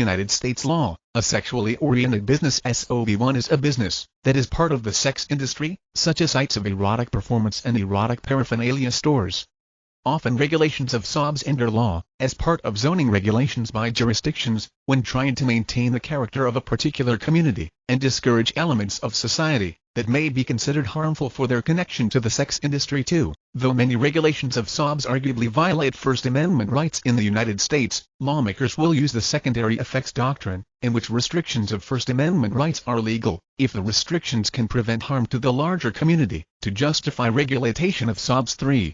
United States law, a sexually oriented business SOB1 is a business that is part of the sex industry, such as sites of erotic performance and erotic paraphernalia stores. Often regulations of SOBs enter law, as part of zoning regulations by jurisdictions, when trying to maintain the character of a particular community, and discourage elements of society that may be considered harmful for their connection to the sex industry too. Though many regulations of SOBs arguably violate First Amendment rights in the United States, lawmakers will use the secondary effects doctrine, in which restrictions of First Amendment rights are legal, if the restrictions can prevent harm to the larger community, to justify regulation of SOBs 3.